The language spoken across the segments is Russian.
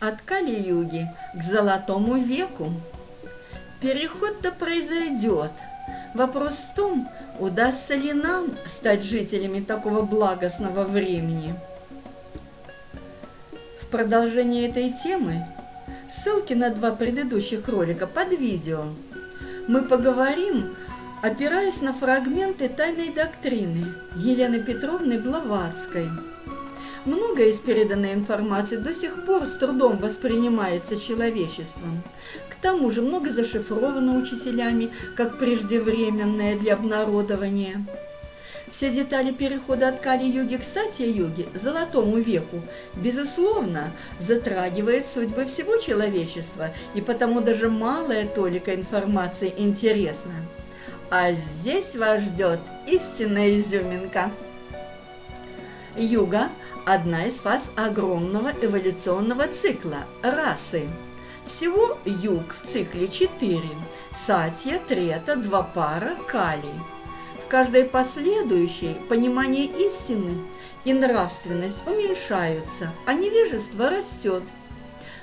От Кали-юги к Золотому веку. Переход-то произойдет. Вопрос в том, удастся ли нам стать жителями такого благостного времени. В продолжение этой темы ссылки на два предыдущих ролика под видео. Мы поговорим, опираясь на фрагменты тайной доктрины Елены Петровны Блаватской – Многое из переданной информации до сих пор с трудом воспринимается человечеством. К тому же много зашифровано учителями, как преждевременное для обнародования. Все детали перехода от Кали-юги к Сатья-юге, Золотому веку, безусловно, затрагивает судьбы всего человечества, и потому даже малая толика информации интересна. А здесь вас ждет истинная изюминка. Юга одна из фаз огромного эволюционного цикла – расы. Всего юг в цикле четыре – сатья, трета, два пара, калий. В каждой последующей понимание истины и нравственность уменьшаются, а невежество растет.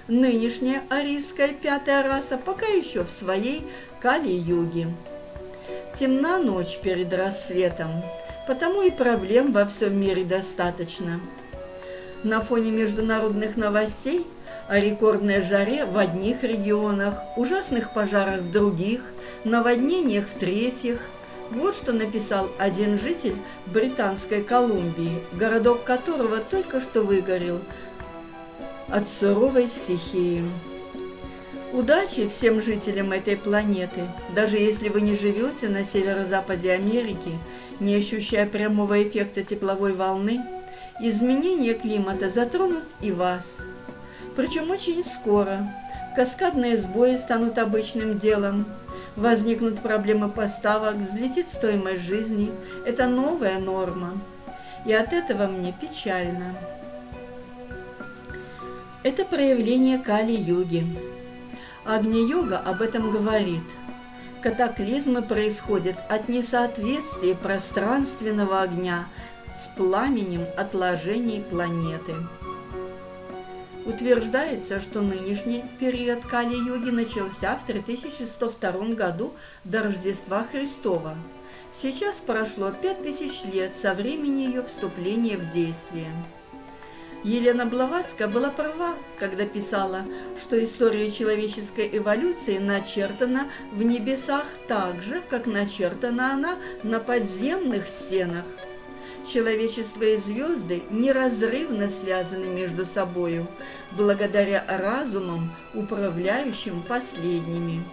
Нынешняя арийская пятая раса пока еще в своей кали-юге. Темна ночь перед рассветом, потому и проблем во всем мире достаточно – на фоне международных новостей о рекордной жаре в одних регионах, ужасных пожарах в других, наводнениях в третьих. Вот что написал один житель Британской Колумбии, городок которого только что выгорел от суровой стихии. Удачи всем жителям этой планеты, даже если вы не живете на северо-западе Америки, не ощущая прямого эффекта тепловой волны – изменения климата затронут и вас. Причем очень скоро. Каскадные сбои станут обычным делом. Возникнут проблемы поставок, взлетит стоимость жизни. Это новая норма. И от этого мне печально. Это проявление Кали-юги. Агни-йога об этом говорит. Катаклизмы происходят от несоответствия пространственного огня – с пламенем отложений планеты. Утверждается, что нынешний период Кали-йоги начался в 3102 году до Рождества Христова. Сейчас прошло 5000 лет со времени ее вступления в действие. Елена Блаватская была права, когда писала, что история человеческой эволюции начертана в небесах так же, как начертана она на подземных стенах – человечество и звезды неразрывно связаны между собою, благодаря разумам, управляющим последними.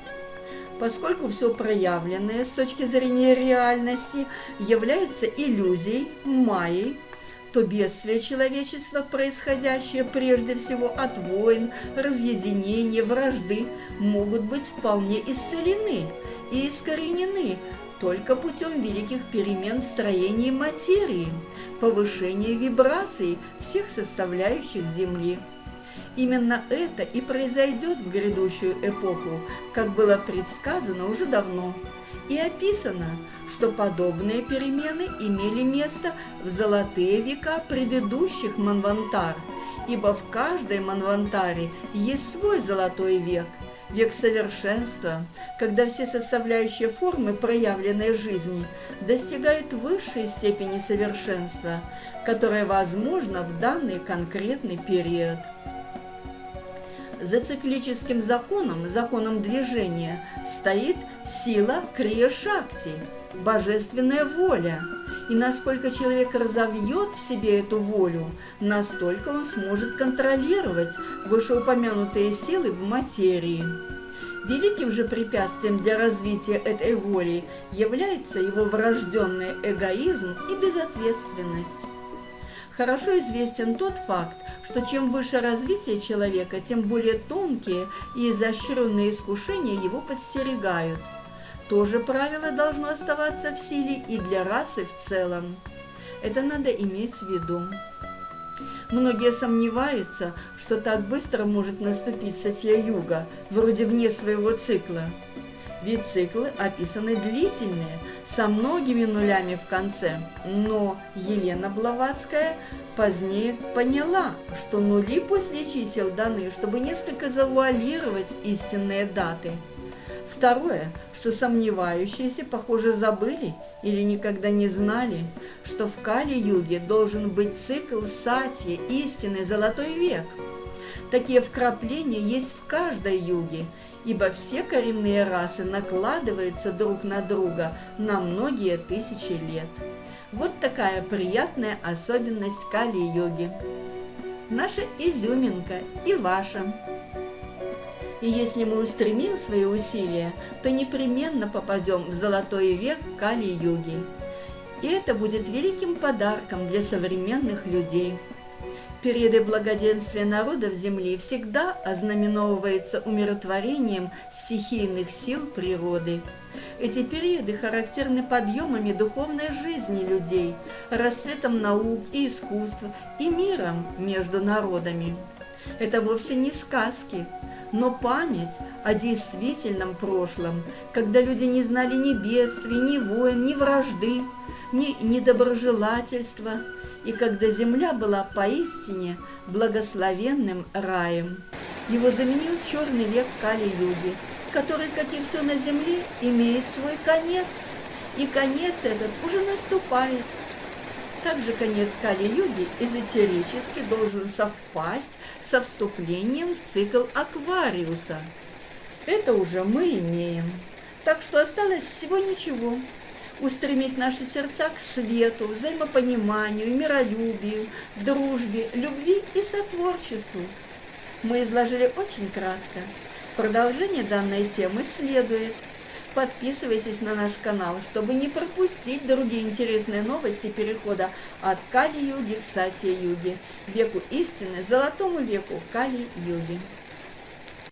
Поскольку все проявленное с точки зрения реальности является иллюзией, майей, то бедствия человечества, происходящие прежде всего от войн, разъединения, вражды, могут быть вполне исцелены и искоренены только путем великих перемен в строении материи, повышения вибраций всех составляющих Земли. Именно это и произойдет в грядущую эпоху, как было предсказано уже давно. И описано, что подобные перемены имели место в золотые века предыдущих манвантар, ибо в каждой манвантаре есть свой золотой век – век совершенства, когда все составляющие формы проявленной жизни достигают высшей степени совершенства, которая возможна в данный конкретный период. За циклическим законом, законом движения, стоит сила Крия-Шакти, божественная воля – и насколько человек разовьет в себе эту волю, настолько он сможет контролировать вышеупомянутые силы в материи. Великим же препятствием для развития этой воли является его врожденный эгоизм и безответственность. Хорошо известен тот факт, что чем выше развитие человека, тем более тонкие и изощренные искушения его подстерегают – то же правило должно оставаться в силе и для расы в целом. Это надо иметь в виду. Многие сомневаются, что так быстро может наступить Сатья-Юга, вроде вне своего цикла. Ведь циклы описаны длительные, со многими нулями в конце. Но Елена Блаватская позднее поняла, что нули после чисел даны, чтобы несколько завуалировать истинные даты. Второе, что сомневающиеся, похоже, забыли или никогда не знали, что в Кали-юге должен быть цикл Сатьи, истинный золотой век. Такие вкрапления есть в каждой юге, ибо все коренные расы накладываются друг на друга на многие тысячи лет. Вот такая приятная особенность Кали-йоги. Наша изюминка и ваша. И если мы устремим свои усилия, то непременно попадем в золотой век Кали-юги. И это будет великим подарком для современных людей – Периоды благоденствия народов Земли всегда ознаменовываются умиротворением стихийных сил природы. Эти периоды характерны подъемами духовной жизни людей, расцветом наук и искусства и миром между народами. Это вовсе не сказки, но память о действительном прошлом, когда люди не знали ни бедствий, ни войн, ни вражды, ни недоброжелательства – и когда земля была поистине благословенным раем. Его заменил черный век Кали-юги, который, как и все на земле, имеет свой конец, и конец этот уже наступает. Также конец Кали-юги эзотерически должен совпасть со вступлением в цикл Аквариуса. Это уже мы имеем. Так что осталось всего ничего – устремить наши сердца к свету, взаимопониманию, миролюбию, дружбе, любви и сотворчеству. Мы изложили очень кратко. Продолжение данной темы следует. Подписывайтесь на наш канал, чтобы не пропустить другие интересные новости перехода от Кали-юги к Сати-юге, веку истины, золотому веку Кали-юги.